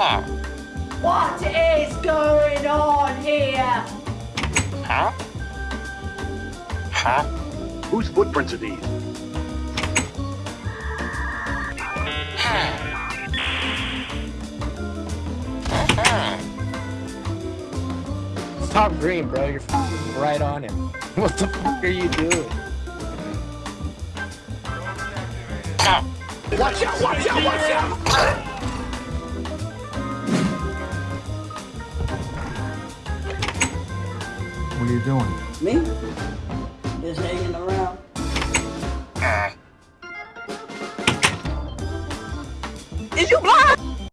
What is going on here? Huh? Huh? Whose footprints are these? Top green, bro. You're right on him. What the fuck are you doing? Watch out! Watch out! Watch out! What are you doing? Me? Just hanging around. Is you blind?